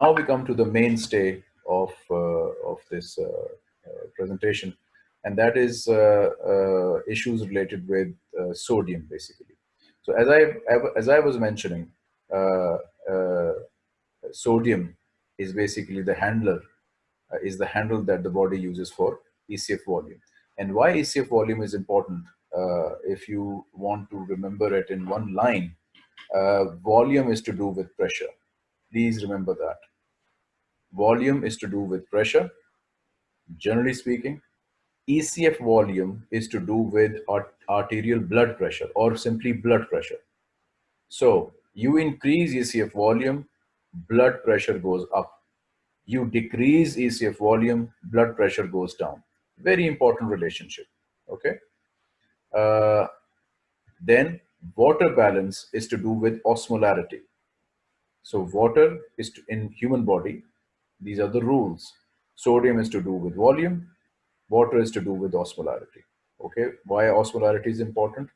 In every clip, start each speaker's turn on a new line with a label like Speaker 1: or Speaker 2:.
Speaker 1: Now we come to the mainstay of, uh, of this uh, uh, presentation, and that is issues related with sodium, basically. So as I, as I was mentioning, sodium is basically the handler, is the handle that the body uses for ECF volume. And why ECF volume is important, uh, if you want to remember it in one line, uh, volume is to do with pressure. Please remember that. Volume is to do with pressure. Generally speaking, ECF volume is to do with art arterial blood pressure or simply blood pressure. So you increase ECF volume, blood pressure goes up. You decrease ECF volume, blood pressure goes down. Very important relationship, okay? Uh, then water balance is to do with osmolarity. So water is to, in human body, these are the rules. Sodium is to do with volume, water is to do with osmolarity. Okay, why osmolarity is important?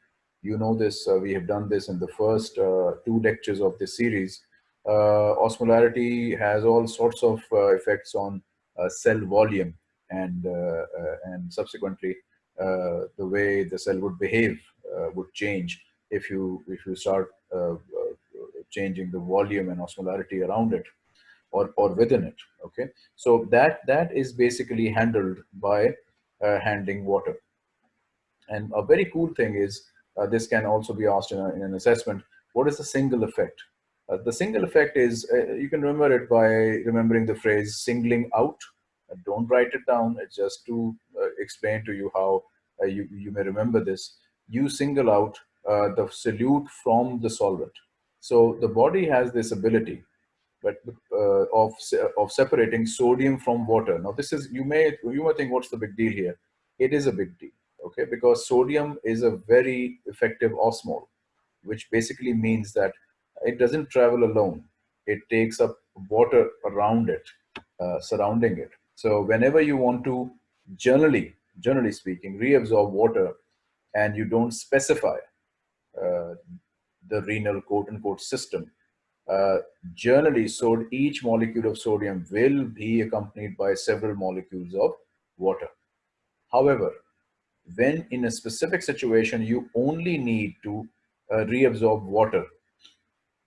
Speaker 1: You know this, uh, we have done this in the first uh, two lectures of this series. Uh, osmolarity has all sorts of uh, effects on uh, cell volume and, uh, and subsequently the way the cell would behave would change if you, if you start changing the volume and osmolarity around it or, or within it. Okay, so that that is basically handled by uh, handling water. And a very cool thing is uh, this can also be asked in, a, in, an assessment. What is the single effect? Uh, the single effect is uh, you can remember it by remembering the phrase singling out. Uh, don't write it down. It's just to uh, explain to you how you you may remember this. You single out the solute from the solvent. So the body has this ability but uh, of of separating sodium from water. Now, this is you may you may think, what's the big deal here? It is a big deal, okay? Because sodium is a very effective osmol, which basically means that it doesn't travel alone. It takes up water around it, uh, surrounding it. So whenever you want to, generally, generally speaking, reabsorb water, and you don't specify uh, the renal quote unquote system, uh, generally, so each molecule of sodium will be accompanied by several molecules of water. However, when in a specific situation, you only need to uh, reabsorb water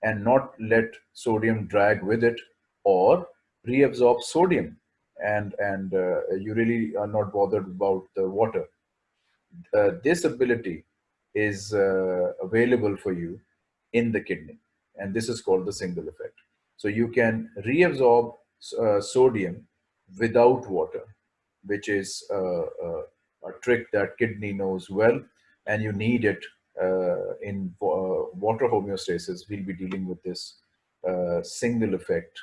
Speaker 1: and not let sodium drag with it or reabsorb sodium and, and uh, you really are not bothered about the water. Uh, this ability is uh, available for you in the kidney and this is called the single effect. So you can reabsorb uh, sodium without water, which is uh, uh, a trick that kidney knows well, and you need it uh, in uh, water homeostasis. We'll be dealing with this uh, single effect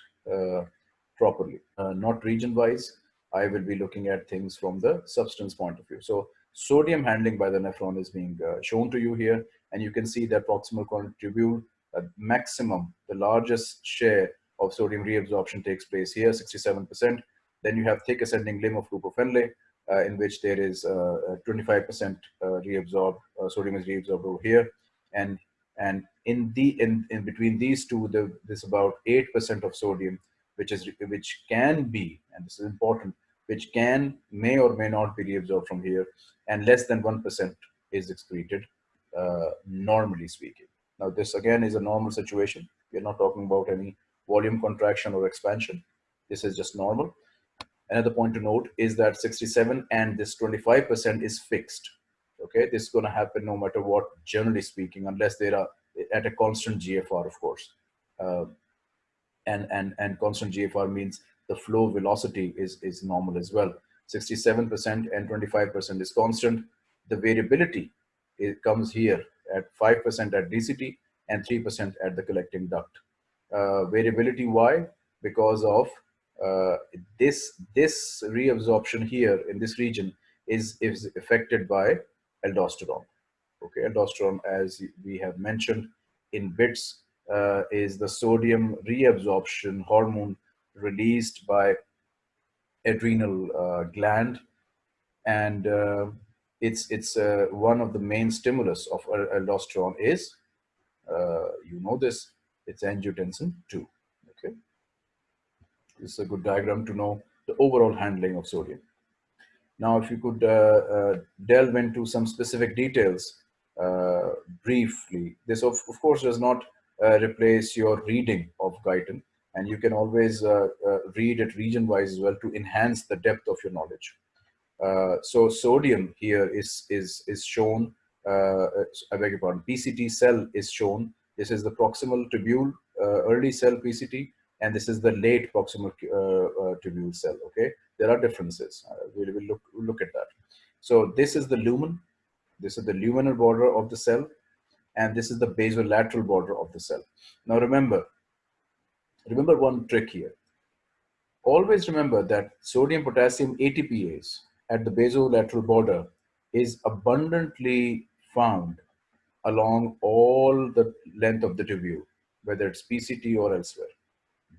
Speaker 1: properly, not region-wise. I will be looking at things from the substance point of view. So sodium handling by the nephron is being shown to you here, and you can see that proximal tubule a maximum, the largest share of sodium reabsorption takes place here, 67%. Then you have thick ascending limb of loop of Henle, uh, in which there is 25% uh, uh, reabsorbed, uh, sodium is reabsorbed over here. And and in the in, in between these two, the, there's about 8% of sodium, which is which can be, and this is important, which can may or may not be reabsorbed from here, and less than 1% is excreted, uh, normally speaking. Now this again is a normal situation. We're not talking about any volume contraction or expansion. This is just normal. Another point to note is that 67 and this 25% is fixed. Okay, this is going to happen no matter what, generally speaking, unless they are at a constant GFR, of course. Uh, and, and, and constant GFR means the flow velocity is, is normal as well. 67% and 25% is constant. The variability it comes here at 5% at DCT and 3% at the collecting duct. Uh, variability, why? Because of uh, this, this reabsorption here in this region is, is affected by aldosterone. Okay, aldosterone, as we have mentioned in bits, uh, is the sodium reabsorption hormone released by adrenal uh, gland and uh, it's it's uh, one of the main stimulus of aldosterone is uh, you know this it's angiotensin 2 okay This is a good diagram to know the overall handling of sodium. Now, if you could uh, uh, delve into some specific details uh, briefly, this of, of course does not uh, replace your reading of Guyton and you can always uh, uh, read it region-wise as well to enhance the depth of your knowledge. Uh, so sodium here is, is, is shown, uh, I beg your pardon, PCT cell is shown. This is the proximal tubule, uh, early cell PCT, and this is the late proximal tubule cell, okay? there are differences. Uh, we will look, look at that. So this is the lumen. This is the luminal border of the cell. And this is the basolateral border of the cell. Now remember, remember one trick here. Always remember that sodium potassium ATPase at the basolateral border is abundantly found along all the length of the tubule, whether it's PCT or elsewhere.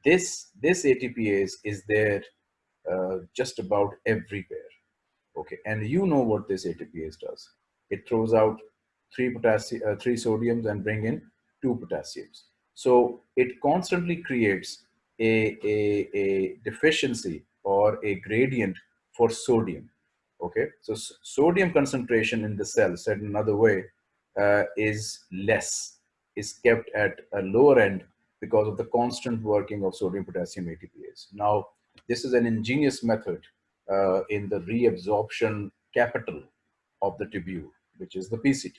Speaker 1: This, this ATPase is there uh, just about everywhere. Okay, and you know what this ATPase does. It throws out three potassium, uh, three sodiums and bring in two potassiums. So it constantly creates a, a, a deficiency or a gradient for sodium. Okay, so sodium concentration in the cell, said another way, uh, is less, is kept at a lower end because of the constant working of sodium potassium ATPase. Now, this is an ingenious method uh, in the reabsorption capital of the tubule, which is the PCT.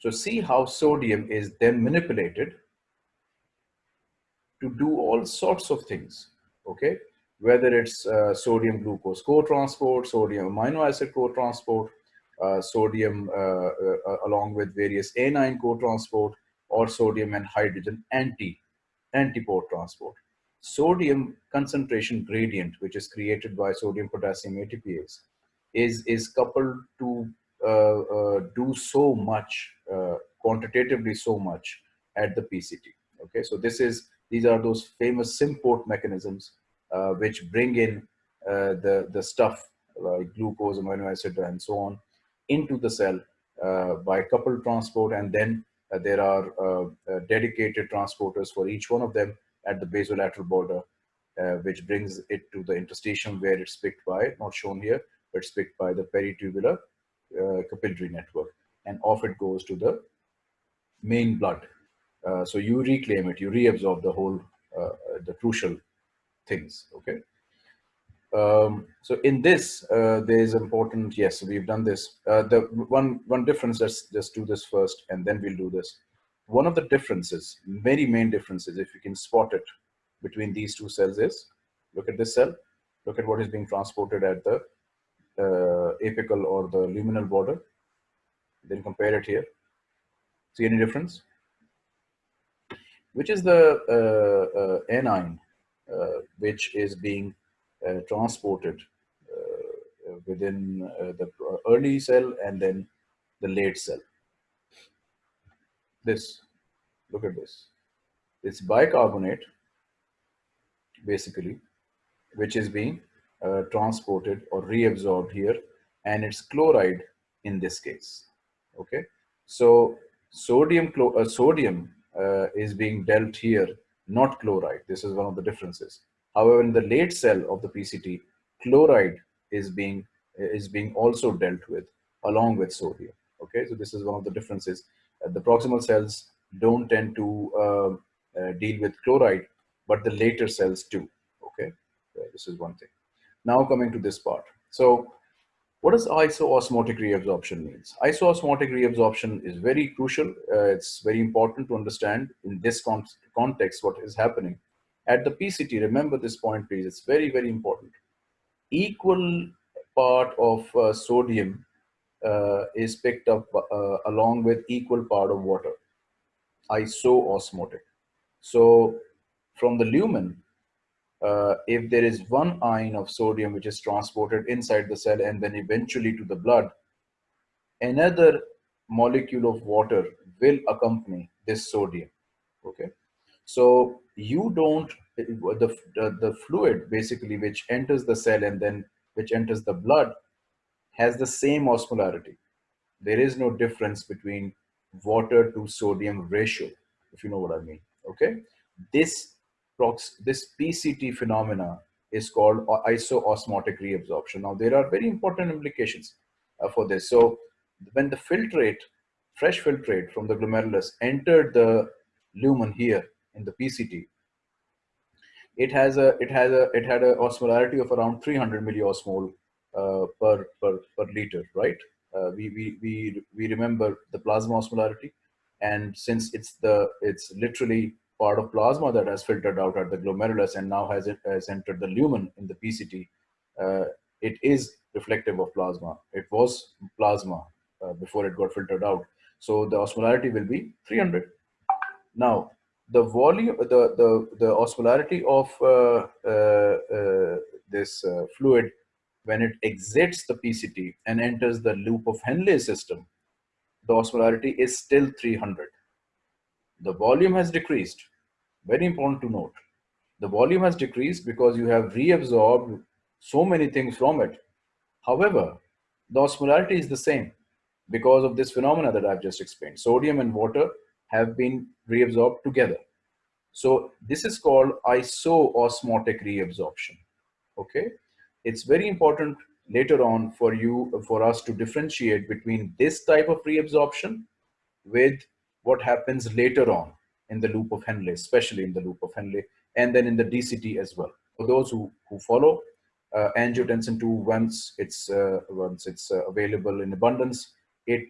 Speaker 1: So see how sodium is then manipulated to do all sorts of things, okay? Whether it's uh, sodium glucose co-transport, sodium amino acid co-transport, uh, sodium uh, uh, along with various anion co-transport, or sodium and hydrogen anti, antiport transport sodium concentration gradient, which is created by sodium potassium ATPase, is, is coupled to uh, uh, do so much, uh, quantitatively so much at the PCT. Okay, so this is, these are those famous symport mechanisms uh, which bring in uh, the, the stuff like glucose, amino acid, and so on into the cell uh, by coupled transport and then there are dedicated transporters for each one of them at the basolateral border, uh, which brings it to the interstitium where it's picked by, not shown here, but it's picked by the peritubular uh, capillary network. And off it goes to the main blood. Uh, so you reclaim it, you reabsorb the whole, uh, the crucial things, okay? Um, so in this, uh, there is important, yes, we've done this. Uh, the one, one difference, let's just do this first and then we'll do this. One of the differences, very main differences, if you can spot it between these two cells is, look at this cell, look at what is being transported at the uh, apical or the luminal border, then compare it here. See any difference? Which is the uh, uh, anion which is being uh, transported uh, within the early cell and then the late cell this. Look at this. It's bicarbonate, basically, which is being uh, transported or reabsorbed here, and it's chloride in this case. Okay, so sodium uh, sodium uh, is being dealt here, not chloride. This is one of the differences. However, in the late cell of the PCT, chloride is being is being also dealt with along with sodium. Okay, so this is one of the differences the proximal cells don't tend to uh, uh, deal with chloride, but the later cells do. Okay, this is one thing. Now coming to this part. So what does isoosmotic reabsorption means? Isoosmotic reabsorption is very crucial. Uh, it's very important to understand in this con context what is happening. At the PCT, remember this point please, it's very, very important. Equal part of uh, sodium uh, is picked up uh, along with equal part of water, isoosmotic. So from the lumen, uh, if there is one ion of sodium which is transported inside the cell and then eventually to the blood, another molecule of water will accompany this sodium. Okay, so you don't the, the the fluid basically which enters the cell and then which enters the blood has the same osmolarity. There is no difference between water to sodium ratio, if you know what I mean. Okay, this this PCT phenomena is called isoosmotic reabsorption. Now, there are very important implications uh, for this. So, when the filtrate, fresh filtrate from the glomerulus entered the lumen here in the PCT, it has a it has a it had a osmolarity of around 300 milliosmol uh, per per per liter, right? Uh, we we we we remember the plasma osmolarity, and since it's the it's literally part of plasma that has filtered out at the glomerulus and now has it has entered the lumen in the PCT, uh, it is reflective of plasma. It was plasma uh, before it got filtered out. So the osmolarity will be 300. Now, the volume, the, the, the osmolarity of uh, uh, uh this uh, fluid when it exits the PCT and enters the loop of Henle system, the osmolarity is still 300. The volume has decreased. Very important to note. The volume has decreased because you have reabsorbed so many things from it. However, the osmolarity is the same because of this phenomena that I've just explained. Sodium and water have been reabsorbed together. So this is called isoosmotic reabsorption. Okay, it's very important later on for you for us to differentiate between this type of reabsorption with what happens later on in the loop of Henle, especially in the loop of Henle, and then in the DCT as well. For those who, who follow uh, angiotensin 2, once it's, uh, once it's uh, available in abundance, it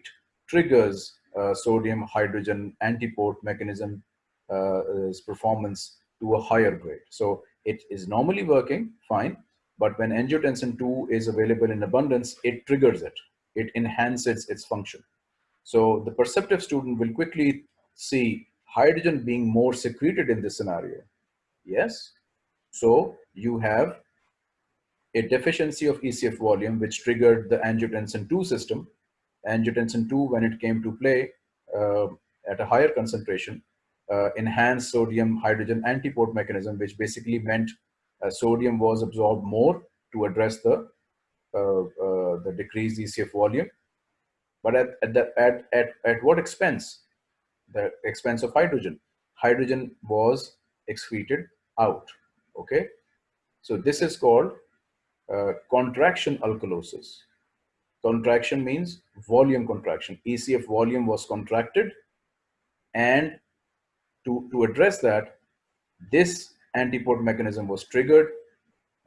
Speaker 1: triggers uh, sodium hydrogen antiport mechanism uh, performance to a higher grade. So it is normally working fine, but when angiotensin 2 is available in abundance, it triggers it. It enhances its function. So the perceptive student will quickly see hydrogen being more secreted in this scenario. Yes. So you have a deficiency of ECF volume, which triggered the angiotensin 2 system. Angiotensin 2, when it came to play uh, at a higher concentration, uh, enhanced sodium hydrogen antiport mechanism, which basically meant uh, sodium was absorbed more to address the uh, uh, the decreased ECF volume. But at, at, the, at, at, at what expense? the expense of hydrogen. Hydrogen was excreted out, okay? So this is called uh, contraction alkalosis. Contraction means volume contraction. ECF volume was contracted and to, to address that, this antiport mechanism was triggered.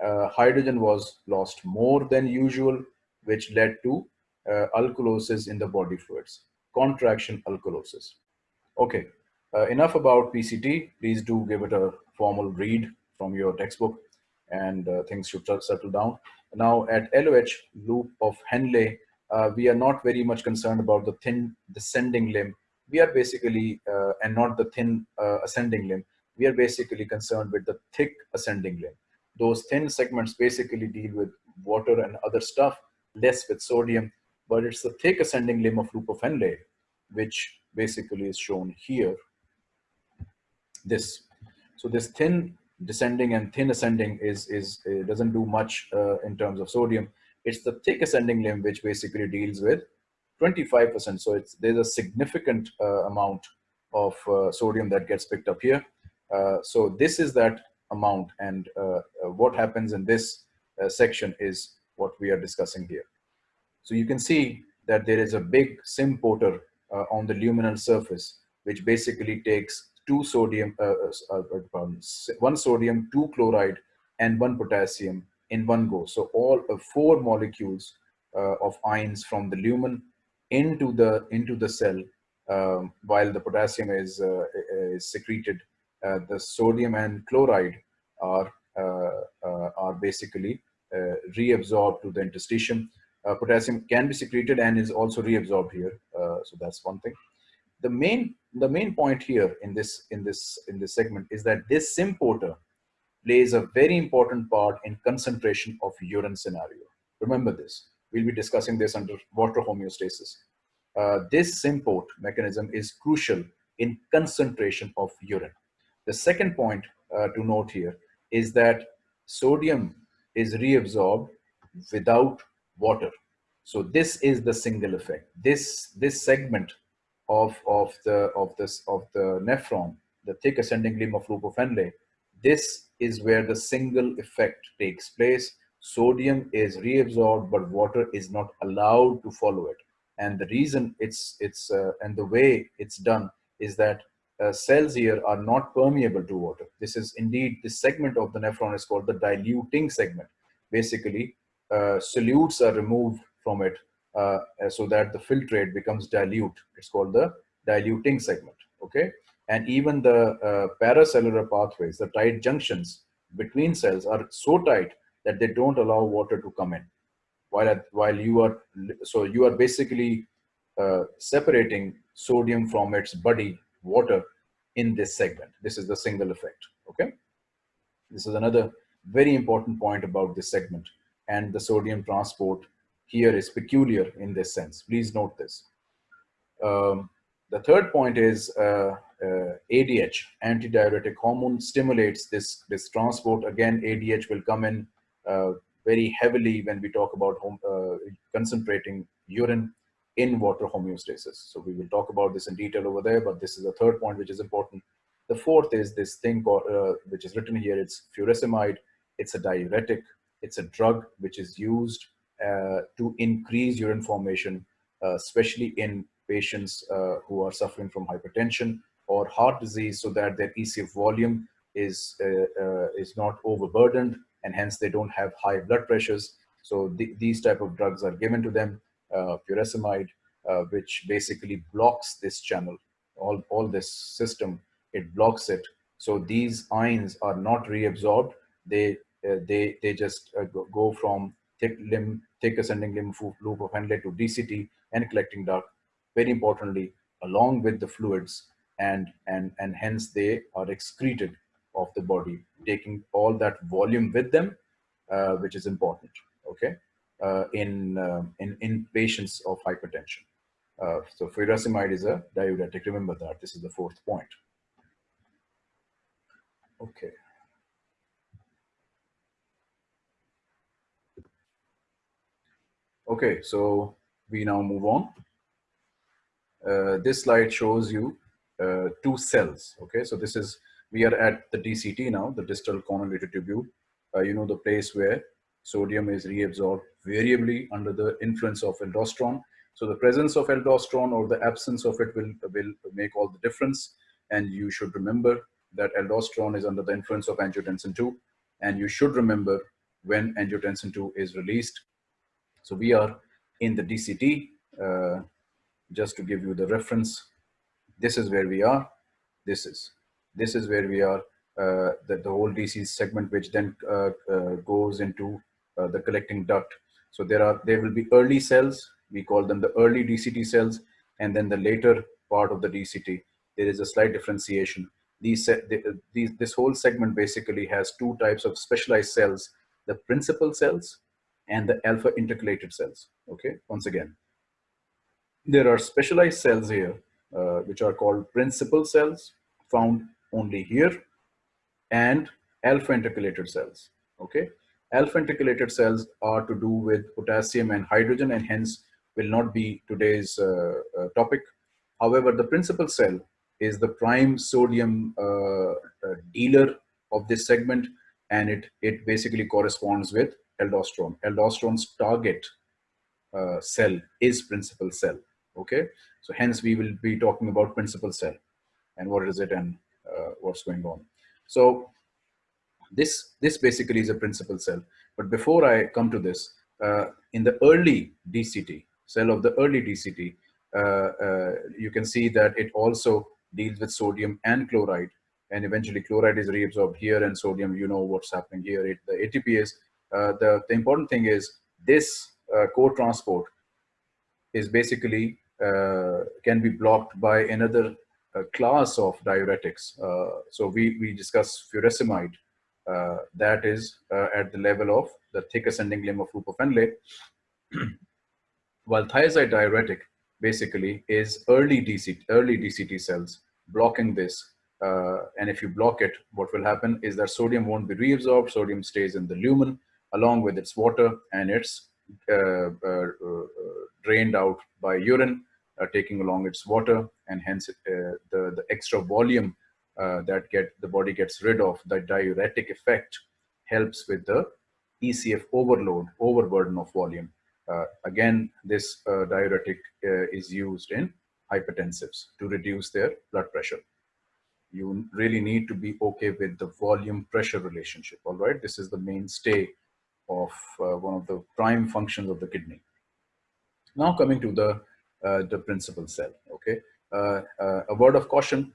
Speaker 1: Uh, hydrogen was lost more than usual, which led to uh, alkalosis in the body fluids, contraction alkalosis. Okay, uh, enough about PCT. Please do give it a formal read from your textbook and uh, things should settle down. Now at LOH, loop of Henle, uh, we are not very much concerned about the thin descending limb. We are basically, uh, and not the thin uh, ascending limb, we are basically concerned with the thick ascending limb. Those thin segments basically deal with water and other stuff, less with sodium, but it's the thick ascending limb of of Henle, which basically is shown here. This. So this thin descending and thin ascending is, is uh, doesn't do much uh, in terms of sodium. It's the thick ascending limb which basically deals with 25%. So it's there's a significant uh, amount of uh, sodium that gets picked up here. Uh, so this is that amount and uh, what happens in this section is what we are discussing here. So you can see that there is a big symporter uh, on the luminal surface, which basically takes two sodium, uh, uh, one sodium, two chloride, and one potassium in one go. So all four molecules of ions from the lumen into the into the cell um, while the potassium is, uh, is secreted, uh, the sodium and chloride are uh, are basically reabsorbed to the interstitium uh, potassium can be secreted and is also reabsorbed here. Uh, so that's one thing. The main the main point here in this in this in this segment is that this symporter plays a very important part in concentration of urine scenario. Remember this. We'll be discussing this under water homeostasis. Uh, this symport mechanism is crucial in concentration of urine. The second point uh, to note here is that sodium is reabsorbed without water. So this is the single effect. This this segment of of the of this of the nephron, the thick ascending limb of loop of Henle, this is where the single effect takes place. Sodium is reabsorbed, but water is not allowed to follow it. And the reason it's, it's uh, and the way it's done is that uh, cells here are not permeable to water. This is indeed, this segment of the nephron is called the diluting segment. Basically, solutes are removed from it uh, so that the filtrate becomes dilute. It's called the diluting segment, okay? And even the uh, paracellular pathways, the tight junctions between cells are so tight that they don't allow water to come in. While, at, while you are, so you are basically uh, separating sodium from its buddy water in this segment. This is the single effect, okay? This is another very important point about this segment and the sodium transport here is peculiar in this sense. Please note this. Um, the third point is uh, uh, ADH, antidiuretic hormone, stimulates this, this transport. Again, ADH will come in uh, very heavily when we talk about home, uh, concentrating urine in water homeostasis. So we will talk about this in detail over there, but this is the third point which is important. The fourth is this thing called, uh, which is written here, it's furosemide. It's a diuretic. It's a drug which is used uh, to increase urine formation, uh, especially in patients uh, who are suffering from hypertension or heart disease so that their ECF volume is, is not overburdened and hence they don't have high blood pressures. So th these type of drugs are given to them, uh, furosemide, uh, which basically blocks this channel, all, all this system, it blocks it. So these ions are not reabsorbed. They, uh, they, they just go from thick limb, thick ascending limb loop of Henle to DCT and collecting duct. Very importantly, along with the fluids and, and, and hence they are excreted of the body, taking all that volume with them, uh, which is important, okay, uh, in, uh, in, in patients of hypertension. Uh, so furosemide is a diuretic, remember that, this is the fourth point. Okay. Okay, so we now move on. Uh, this slide shows you uh, two cells. Okay, so this is, we are at the DCT now, the distal convoluted tubule. Uh, you know, the place where sodium is reabsorbed variably under the influence of aldosterone. So the presence of aldosterone or the absence of it will, will make all the difference. And you should remember that aldosterone is under the influence of angiotensin 2. And you should remember when angiotensin 2 is released, so we are in the DCT, uh, just to give you the reference. This is where we are. This is, this is where we are, uh, the, the whole DC segment, which then uh, uh goes into uh, the collecting duct. So there are, there will be early cells. We call them the early DCT cells. And then the later part of the DCT, there is a slight differentiation. These, these, this whole segment basically has two types of specialized cells, the principal cells and the alpha intercalated cells. Okay, once again, there are specialized cells here, uh, which are called principal cells found only here and alpha intercalated cells. Okay, alpha intercalated cells are to do with potassium and hydrogen and hence will not be today's uh, uh, topic. However, the principal cell is the prime sodium uh, uh, dealer of this segment and it, it basically corresponds with aldosterone. Aldosterone's target uh, cell is principal cell. Okay, so hence we will be talking about principal cell and what is it and uh, what's going on. So this this basically is a principal cell. But before I come to this, uh, in the early DCT cell of the early DCT, uh, uh, you can see that it also deals with sodium and chloride and eventually chloride is reabsorbed here and sodium you know what's happening here it, the ATPase the, the important thing is this uh, co-transport is basically uh, can be blocked by another class of diuretics. so we, we discuss furosemide, that is at the level of the thick ascending limb of loop of Henle, while thiazide diuretic basically is early DC, early DCT cells blocking this. Uh, and if you block it, what will happen is that sodium won't be reabsorbed, sodium stays in the lumen, along with its water and it's uh, uh, uh, drained out by urine, taking along its water and hence the, the extra volume uh, that get the body gets rid of the diuretic effect helps with the ECF overload, overburden of volume. Uh, again, this uh, diuretic uh, is used in hypertensives to reduce their blood pressure. You really need to be okay with the volume pressure relationship. All right, this is the mainstay of uh, one of the prime functions of the kidney. Now coming to the uh, the principal cell. Okay, uh, a word of caution: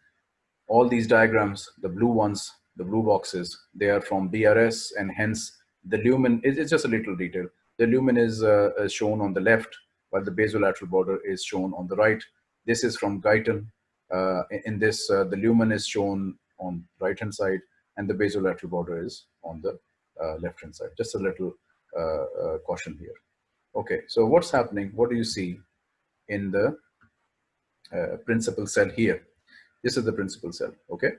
Speaker 1: all these diagrams, the blue ones, the blue boxes, they are from BRS, and hence the lumen is it's just a little detail. The lumen is, is shown on the left, while the basolateral border is shown on the right this is from Guyton. Uh, in this, uh, the lumen is shown on right hand side and the basolateral border is on the uh, left hand side. Just a little uh, uh, caution here. Okay, so what's happening? What do you see in the uh, principal cell here? This is the principal cell, okay?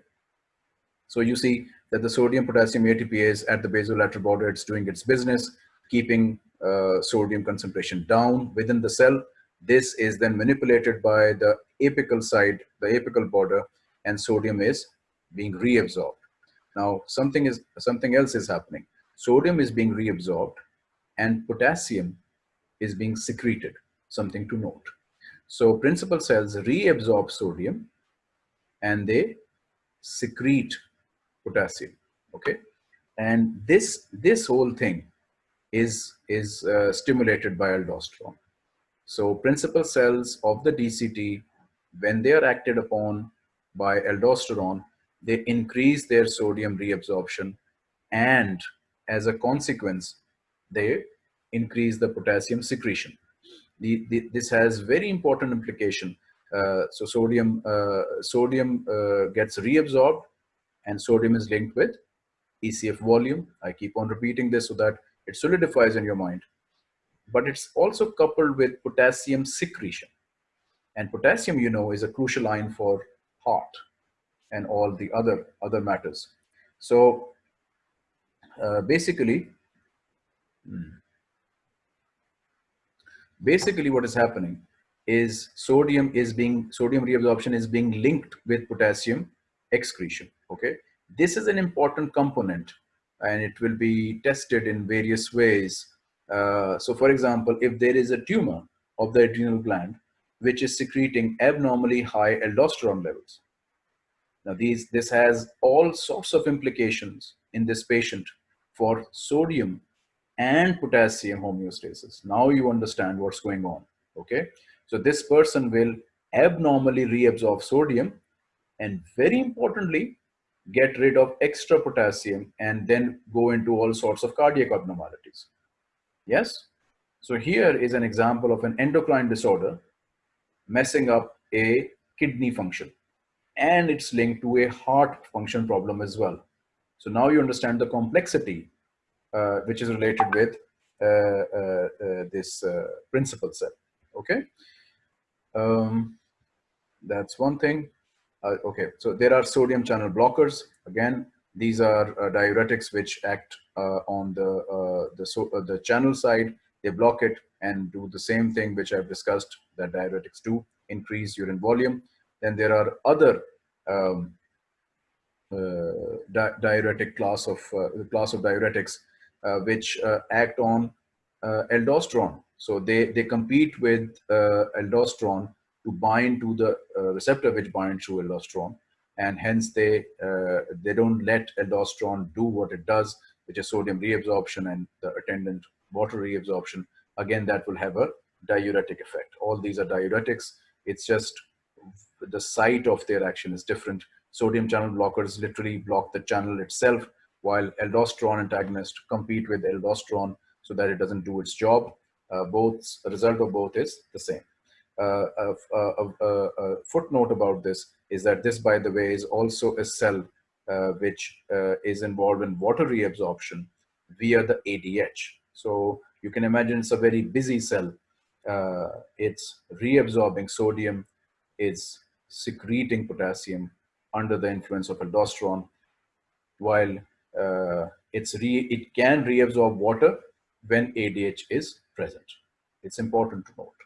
Speaker 1: So you see that the sodium potassium ATPase at the basolateral border, it's doing its business, keeping sodium concentration down within the cell this is then manipulated by the apical side, the apical border, and sodium is being reabsorbed. Now, something is something else is happening. Sodium is being reabsorbed, and potassium is being secreted. Something to note. So, principal cells reabsorb sodium, and they secrete potassium. Okay, and this this whole thing is is uh, stimulated by aldosterone. So principal cells of the DCT, when they are acted upon by aldosterone, they increase their sodium reabsorption and as a consequence, they increase the potassium secretion. The, the, this has very important implication. Uh, so sodium, uh, sodium uh, gets reabsorbed and sodium is linked with ECF volume. I keep on repeating this so that it solidifies in your mind but it's also coupled with potassium secretion. And potassium, you know, is a crucial ion for heart and all the other, other matters. So uh, basically, hmm, basically what is happening is sodium is being, sodium reabsorption is being linked with potassium excretion, okay? This is an important component and it will be tested in various ways uh, so for example, if there is a tumor of the adrenal gland, which is secreting abnormally high aldosterone levels. Now these, this has all sorts of implications in this patient for sodium and potassium homeostasis. Now you understand what's going on, okay? So this person will abnormally reabsorb sodium and very importantly, get rid of extra potassium and then go into all sorts of cardiac abnormalities. Yes? So here is an example of an endocrine disorder messing up a kidney function and it's linked to a heart function problem as well. So now you understand the complexity uh, which is related with uh, uh, uh this uh, principal cell. Okay, um, that's one thing. Okay, so there are sodium channel blockers. Again, these are diuretics which act on the the so the channel side. They block it and do the same thing which I've discussed that diuretics do, increase urine volume. Then there are other um, uh, di diuretic class of uh, class of diuretics uh, which act on aldosterone. So they they compete with aldosterone to bind to the receptor which binds to aldosterone and hence they uh, they don't let aldosterone do what it does, which is sodium reabsorption and the attendant water reabsorption. Again, that will have a diuretic effect. All these are diuretics. It's just the site of their action is different. Sodium channel blockers literally block the channel itself, while aldosterone antagonists compete with aldosterone so that it doesn't do its job. Uh, both the result of both is the same. Uh, a, a, a, footnote about this is that this, by the way, is also a cell uh, which uh, is involved in water reabsorption via the ADH. So you can imagine it's a very busy cell. Uh, it's reabsorbing sodium, it's secreting potassium under the influence of aldosterone, while uh, it's re it can reabsorb water when ADH is present. It's important to note.